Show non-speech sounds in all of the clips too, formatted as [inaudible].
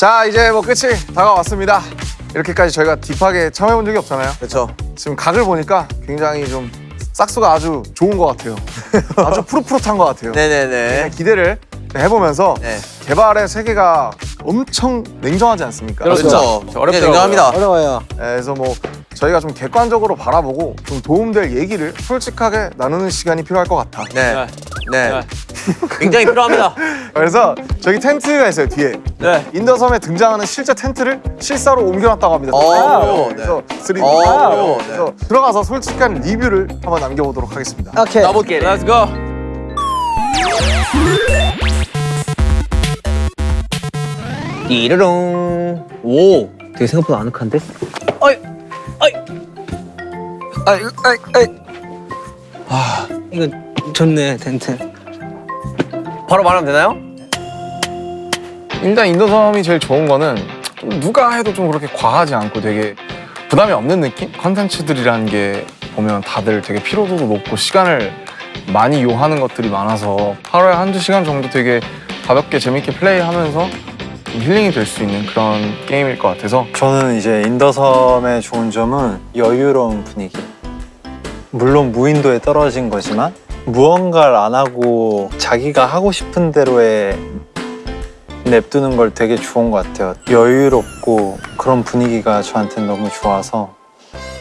자 이제 뭐 끝이 다가왔습니다. 이렇게까지 저희가 딥하게 참여해본 적이 없잖아요. 그렇죠. 지금 각을 보니까 굉장히 좀 싹수가 아주 좋은 것 같아요. [laughs] 아주 푸릇푸릇한 것 같아요. 네네네. 기대를 해보면서 네. 개발의 세계가 엄청 냉정하지 않습니까? 그렇죠. 어렵더라고요. 네, 인정합니다. 어려워요. 그래서 뭐 저희가 좀 객관적으로 바라보고 좀 도움될 얘기를 솔직하게 나누는 시간이 필요할 것 같아. 네. 네. 네. 굉장히 필요합니다. 그래서 저기 텐트가 있어요 뒤에. 네. 인더섬에 등장하는 실제 텐트를 실사로 옮겨놨다고 합니다. 오, 그래서 3D. 오, 네. 그래서 들어가서 솔직한 리뷰를 한번 남겨보도록 하겠습니다. 오케이. 가볼게. Let's go. 띠르릉. 오. 되게 생각보다 아늑한데? 아이, 아이, 아이. 아, 이거 좋네 텐트. 바로 말하면 되나요? 일단 인더섬이 제일 좋은 거는 좀 누가 해도 좀 그렇게 과하지 않고 되게 부담이 없는 느낌? 컨텐츠들이라는 게 보면 다들 되게 피로도도 높고 시간을 많이 요하는 것들이 많아서 하루에 한두 시간 정도 되게 가볍게 재밌게 플레이하면서 좀 힐링이 될 수 있는 그런 게임일 것 같아서 저는 이제 인더섬의 좋은 점은 여유로운 분위기. 물론 무인도에 떨어진 거지만 무언가를 안 하고 자기가 하고 싶은 대로에 냅두는 걸 되게 좋은 것 같아요. 여유롭고 그런 분위기가 저한테는 너무 좋아서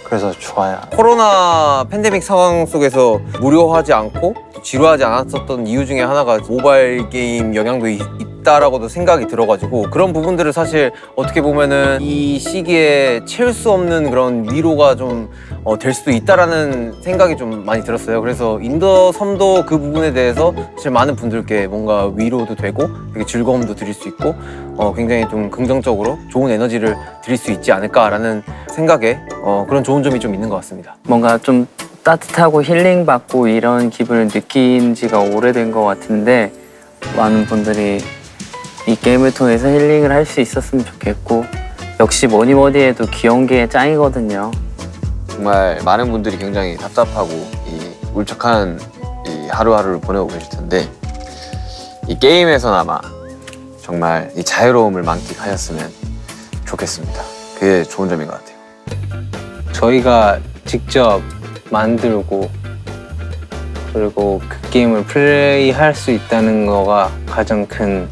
그래서 좋아요. 코로나 팬데믹 상황 속에서 무료하지 않고 지루하지 않았었던 이유 중에 하나가 모바일 게임 영향도 있, 있다라고도 생각이 들어가지고 그런 부분들을 사실 어떻게 보면은 이 시기에 채울 수 없는 그런 위로가 좀 어, 될 수도 있다라는 생각이 좀 많이 들었어요. 그래서 인더섬도 그 부분에 대해서 사실 많은 분들께 뭔가 위로도 되고 되게 즐거움도 드릴 수 있고 어, 굉장히 좀 긍정적으로 좋은 에너지를 드릴 수 있지 않을까라는 생각에 어, 그런 좋은 점이 좀 있는 것 같습니다. 뭔가 좀 따뜻하고 힐링받고 이런 기분을 느낀 지가 오래된 것 같은데 많은 분들이 이 게임을 통해서 힐링을 할 수 있었으면 좋겠고 역시 뭐니 뭐니 해도 귀여운 게 짱이거든요. 정말 많은 분들이 굉장히 답답하고 이 울적한 이 하루하루를 보내고 계실 텐데 이 게임에서나마 정말 이 자유로움을 만끽하셨으면 좋겠습니다. 그게 좋은 점인 것 같아요. 저희가 직접 만들고 그리고 그 게임을 플레이할 수 있다는 거가 가장 큰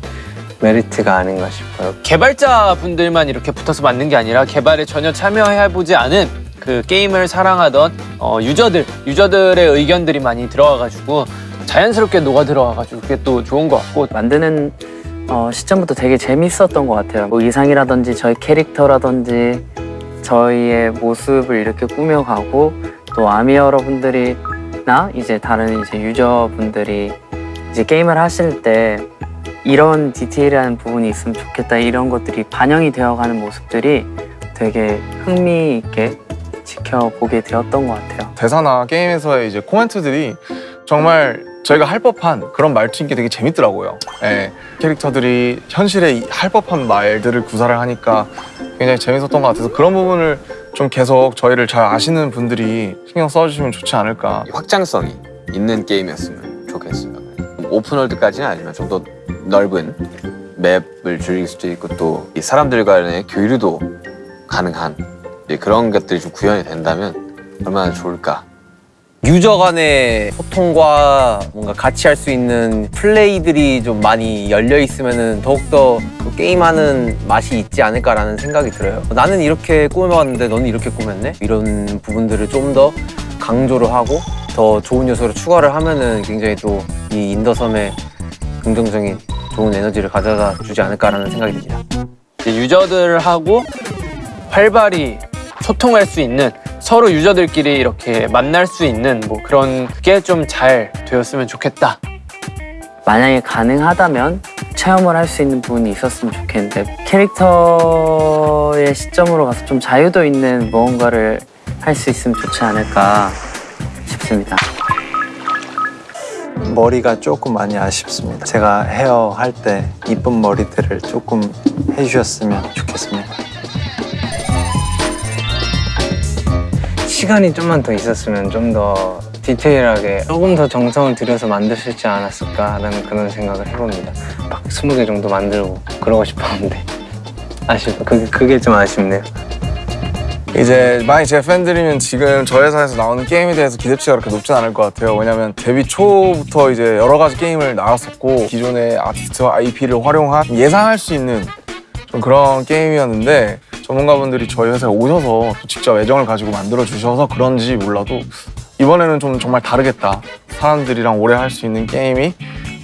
메리트가 아닌가 싶어요. 개발자 분들만 이렇게 붙어서 만든 게 아니라 개발에 전혀 참여해보지 않은 그 게임을 사랑하던 어, 유저들, 유저들의 의견들이 많이 들어와가지고 자연스럽게 녹아 들어와가지고 그게 또 좋은 것 같고 만드는 어, 시점부터 되게 재밌었던 것 같아요. 뭐 의상이라든지 저희 캐릭터라든지 저희의 모습을 이렇게 꾸며가고 또 아미 여러분들이나 이제 다른 이제 유저분들이 이제 게임을 하실 때 이런 디테일한 부분이 있으면 좋겠다 이런 것들이 반영이 되어가는 모습들이 되게 흥미 있게 지켜보게 되었던 것 같아요. 대사나 게임에서의 이제 코멘트들이 정말 저희가 할 법한 그런 말투인 게 되게 재밌더라고요. 예, 캐릭터들이 현실에 이- 할 법한 말들을 구사를 하니까 굉장히 재밌었던 것 같아서 그런 부분을 좀 계속 저희를 잘 아시는 분들이 신경 써주시면 좋지 않을까. 이 확장성이 있는 게임이었으면 좋겠습니다. 오픈월드까지는 아니지만 좀더 넓은 맵을 즐길 수도 있고 또 이 사람들 간의 교류도 가능한 예, 그런 것들이 좀 구현이 된다면 얼마나 좋을까. 유저 간의 소통과 뭔가 같이 할 수 있는 플레이들이 좀 많이 열려 있으면 더욱더 또 게임하는 맛이 있지 않을까라는 생각이 들어요. 나는 이렇게 꾸며봤는데 너는 이렇게 꾸몄네? 이런 부분들을 좀 더 강조를 하고 더 좋은 요소를 추가를 하면 은 굉장히 또 이 인더섬에 긍정적인 좋은 에너지를 가져다 주지 않을까라는 생각이 듭니다. 이제 유저들하고 활발히 소통할 수 있는 서로 유저들끼리 이렇게 만날 수 있는 뭐 그런 게 좀 잘 되었으면 좋겠다. 만약에 가능하다면 체험을 할 수 있는 부분이 있었으면 좋겠는데 캐릭터의 시점으로 가서 좀 자유도 있는 무언가를 할 수 있으면 좋지 않을까 싶습니다. 머리가 조금 많이 아쉽습니다. 제가 헤어 할 때 이쁜 머리들을 조금 해주셨으면 좋겠습니다. 시간이 좀만 더 있었으면 좀 더 디테일하게 조금 더 정성을 들여서 만들 수 있지 않았을까라는 그런 생각을 해봅니다. 막 20개 정도 만들고 그러고 싶었는데 아쉽 그게 그게 좀 아쉽네요. 이제 만약 제 팬들이면 지금 저 회사에서 나오는 게임에 대해서 기대치가 그렇게 높진 않을 것 같아요. 왜냐면 데뷔 초부터 이제 여러 가지 게임을 나왔었고 기존의 아티스트와 IP를 활용한 예상할 수 있는 좀 그런 게임이었는데 전문가분들이 저희 회사에 오셔서 또 직접 애정을 가지고 만들어 주셔서 그런지 몰라도 이번에는 좀 정말 다르겠다. 사람들이랑 오래 할 수 있는 게임이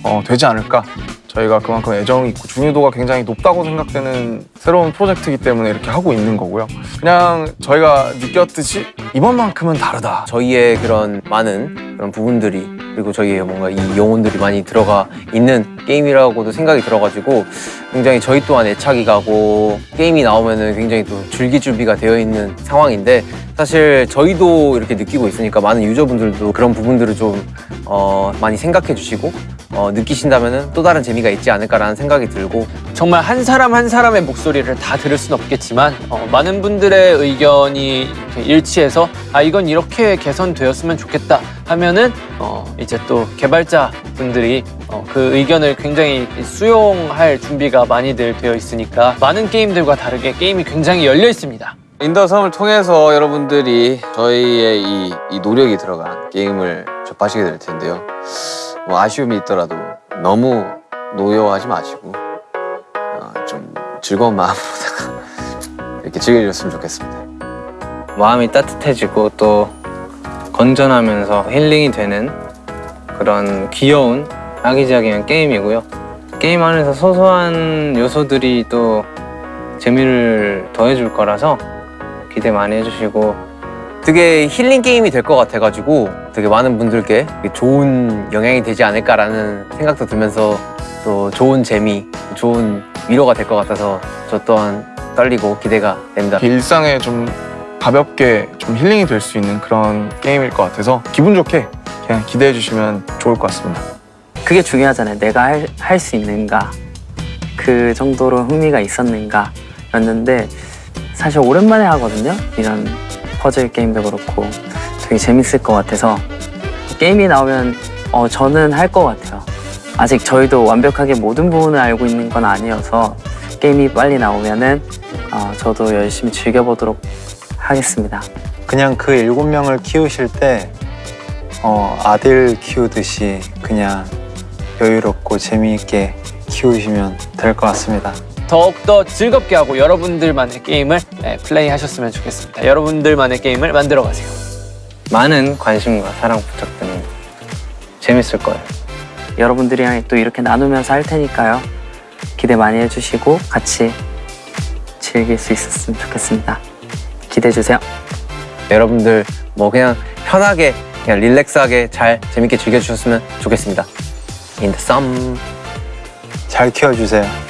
어, 되지 않을까. 저희가 그만큼 애정이 있고 중요도가 굉장히 높다고 생각되는 새로운 프로젝트이기 때문에 이렇게 하고 있는 거고요. 그냥 저희가 느꼈듯이 이번만큼은 다르다. 저희의 그런 많은 그런 부분들이 그리고 저희의 뭔가 이 영혼들이 많이 들어가 있는 게임이라고도 생각이 들어가지고 굉장히 저희 또한 애착이 가고 게임이 나오면 은 굉장히 또 줄기준비가 되어 있는 상황인데 사실 저희도 이렇게 느끼고 있으니까 많은 유저분들도 그런 부분들을 좀 어, 많이 생각해 주시고 어, 느끼신다면은 또 다른 재미가 있지 않을까라는 생각이 들고 정말 한 사람 한 사람의 목소리를 다 들을 순 없겠지만 어, 많은 분들의 의견이 일치해서 아 이건 이렇게 개선되었으면 좋겠다 하면은 어, 이제 또 개발자 분들이 어, 그 의견을 굉장히 수용할 준비가 많이들 되어 있으니까 많은 게임들과 다르게 게임이 굉장히 열려 있습니다. 인더섬을 통해서 여러분들이 저희의 이, 이 노력이 들어간 게임을 접하시게 될 텐데요. 뭐 아쉬움이 있더라도 너무 노여워하지 마시고 어, 좀 즐거운 마음으로다가 [laughs] 이렇게 즐겨주셨으면 좋겠습니다. 마음이 따뜻해지고 또 건전하면서 힐링이 되는 그런 귀여운 아기자기한 게임이고요. 게임 안에서 소소한 요소들이 또 재미를 더해줄 거라서 기대 많이 해주시고 되게 힐링 게임이 될 것 같아가지고 되게 많은 분들께 좋은 영향이 되지 않을까라는 생각도 들면서 또 좋은 재미, 좋은 위로가 될 것 같아서 저 또한 떨리고 기대가 됩니다. 일상에 좀 가볍게 좀 힐링이 될 수 있는 그런 게임일 것 같아서 기분 좋게 그냥 기대해 주시면 좋을 것 같습니다. 그게 중요하잖아요. 내가 할 수 있는가, 그 정도로 흥미가 있었는가 였는데 사실 오랜만에 하거든요. 이런 퍼즐 게임도 그렇고 되게 재밌을 것 같아서 게임이 나오면 어, 저는 할 것 같아요. 아직 저희도 완벽하게 모든 부분을 알고 있는 건 아니어서 게임이 빨리 나오면 은 어, 저도 열심히 즐겨보도록 하겠습니다. 그냥 그 일곱 명을 키우실 때 어, 아들 키우듯이 그냥 여유롭고 재미있게 키우시면 될 것 같습니다. 더욱더 즐겁게 하고 여러분들만의 게임을 네, 플레이하셨으면 좋겠습니다. 여러분들만의 게임을 만들어 가세요. 많은 관심과 사랑 부탁드립니다. 재밌을 거예요. 여러분들이랑 또 이렇게 나누면서 할 테니까요. 기대 많이 해주시고 같이 즐길 수 있었으면 좋겠습니다. 기대해 주세요. 여러분들 뭐 그냥 편하게 그냥 릴렉스하게 잘 재밌게 즐겨주셨으면 좋겠습니다. Sun. 잘 키워주세요.